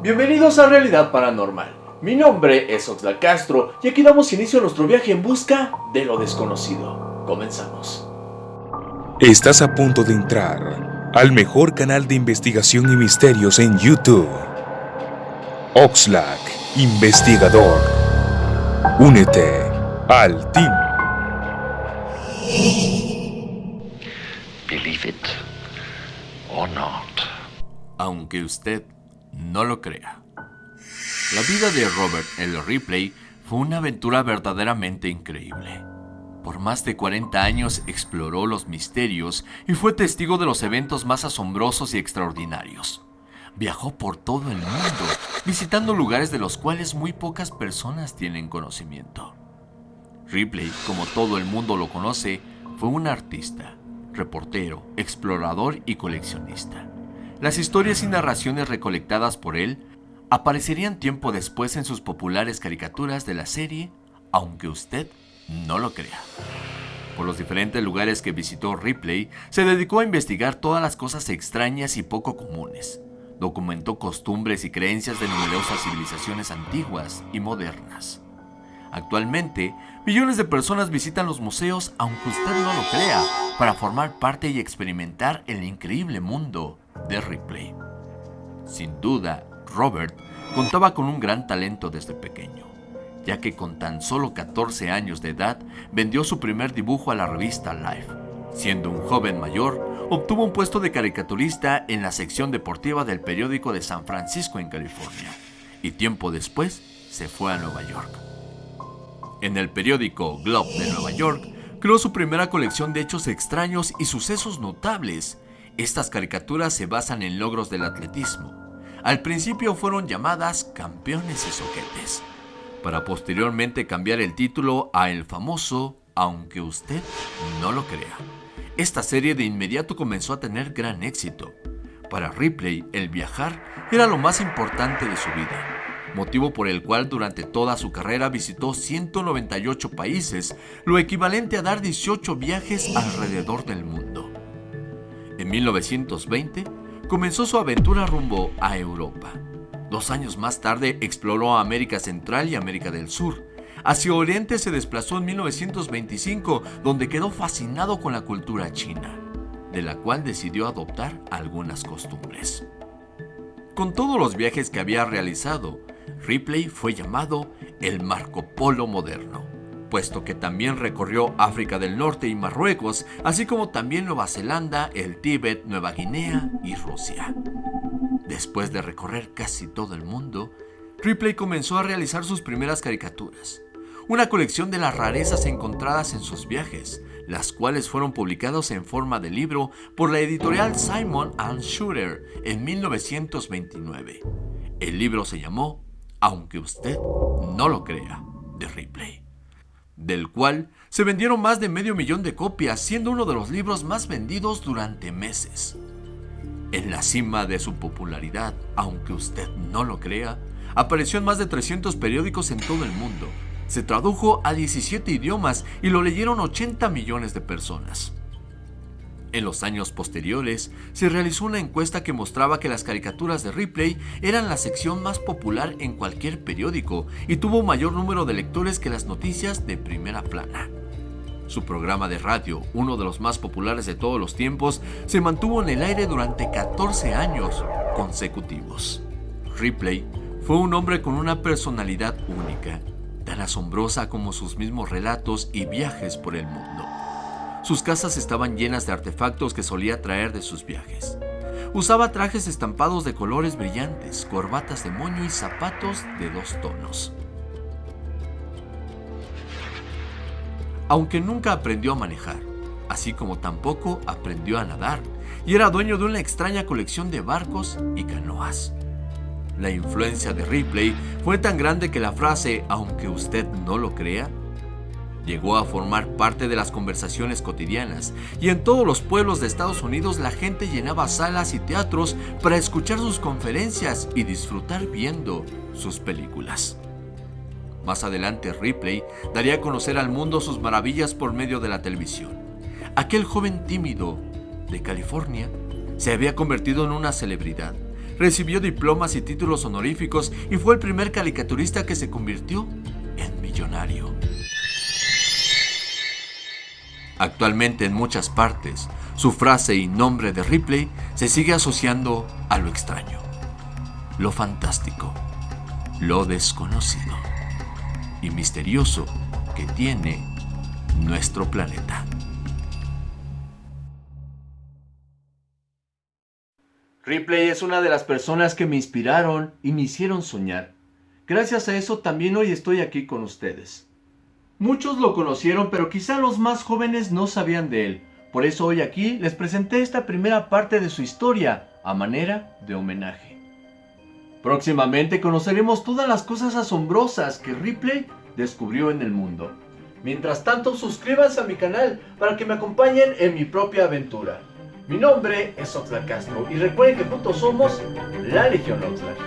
Bienvenidos a Realidad Paranormal. Mi nombre es Oxlack Castro y aquí damos inicio a nuestro viaje en busca de lo desconocido. Comenzamos. Estás a punto de entrar al mejor canal de investigación y misterios en YouTube. Oxlack, investigador. Únete al team. Believe it or not. aunque usted no lo crea. La vida de Robert L. Ripley fue una aventura verdaderamente increíble. Por más de 40 años exploró los misterios y fue testigo de los eventos más asombrosos y extraordinarios. Viajó por todo el mundo, visitando lugares de los cuales muy pocas personas tienen conocimiento. Ripley, como todo el mundo lo conoce, fue un artista, reportero, explorador y coleccionista. Las historias y narraciones recolectadas por él aparecerían tiempo después en sus populares caricaturas de la serie, aunque usted no lo crea. Por los diferentes lugares que visitó Ripley, se dedicó a investigar todas las cosas extrañas y poco comunes. Documentó costumbres y creencias de numerosas civilizaciones antiguas y modernas. Actualmente, millones de personas visitan los museos aunque usted no lo crea, para formar parte y experimentar el increíble mundo de Ripley. Sin duda, Robert contaba con un gran talento desde pequeño, ya que con tan solo 14 años de edad vendió su primer dibujo a la revista Life. Siendo un joven mayor, obtuvo un puesto de caricaturista en la sección deportiva del periódico de San Francisco en California, y tiempo después se fue a Nueva York. En el periódico Globe de Nueva York, creó su primera colección de hechos extraños y sucesos notables, estas caricaturas se basan en logros del atletismo. Al principio fueron llamadas Campeones y Soquetes, para posteriormente cambiar el título a el famoso Aunque usted no lo crea. Esta serie de inmediato comenzó a tener gran éxito. Para Ripley, el viajar era lo más importante de su vida, motivo por el cual durante toda su carrera visitó 198 países, lo equivalente a dar 18 viajes alrededor del mundo. En 1920 comenzó su aventura rumbo a Europa. Dos años más tarde exploró América Central y América del Sur. Hacia Oriente se desplazó en 1925, donde quedó fascinado con la cultura china, de la cual decidió adoptar algunas costumbres. Con todos los viajes que había realizado, Ripley fue llamado el Marco Polo moderno puesto que también recorrió África del Norte y Marruecos, así como también Nueva Zelanda, el Tíbet, Nueva Guinea y Rusia. Después de recorrer casi todo el mundo, Ripley comenzó a realizar sus primeras caricaturas, una colección de las rarezas encontradas en sus viajes, las cuales fueron publicadas en forma de libro por la editorial Simon and Schuster en 1929. El libro se llamó Aunque usted no lo crea, de Ripley del cual se vendieron más de medio millón de copias, siendo uno de los libros más vendidos durante meses. En la cima de su popularidad, aunque usted no lo crea, apareció en más de 300 periódicos en todo el mundo. Se tradujo a 17 idiomas y lo leyeron 80 millones de personas. En los años posteriores, se realizó una encuesta que mostraba que las caricaturas de Ripley eran la sección más popular en cualquier periódico y tuvo mayor número de lectores que las noticias de primera plana. Su programa de radio, uno de los más populares de todos los tiempos, se mantuvo en el aire durante 14 años consecutivos. Ripley fue un hombre con una personalidad única, tan asombrosa como sus mismos relatos y viajes por el mundo. Sus casas estaban llenas de artefactos que solía traer de sus viajes. Usaba trajes estampados de colores brillantes, corbatas de moño y zapatos de dos tonos. Aunque nunca aprendió a manejar, así como tampoco aprendió a nadar, y era dueño de una extraña colección de barcos y canoas. La influencia de Ripley fue tan grande que la frase, aunque usted no lo crea, Llegó a formar parte de las conversaciones cotidianas y en todos los pueblos de Estados Unidos la gente llenaba salas y teatros para escuchar sus conferencias y disfrutar viendo sus películas. Más adelante Ripley daría a conocer al mundo sus maravillas por medio de la televisión. Aquel joven tímido de California se había convertido en una celebridad recibió diplomas y títulos honoríficos y fue el primer caricaturista que se convirtió en millonario. Actualmente en muchas partes, su frase y nombre de Ripley se sigue asociando a lo extraño, lo fantástico, lo desconocido y misterioso que tiene nuestro planeta. Ripley es una de las personas que me inspiraron y me hicieron soñar. Gracias a eso también hoy estoy aquí con ustedes. Muchos lo conocieron, pero quizá los más jóvenes no sabían de él. Por eso hoy aquí les presenté esta primera parte de su historia a manera de homenaje. Próximamente conoceremos todas las cosas asombrosas que Ripley descubrió en el mundo. Mientras tanto, suscríbanse a mi canal para que me acompañen en mi propia aventura. Mi nombre es Oxlack Castro y recuerden que juntos somos la Legión Oxlack.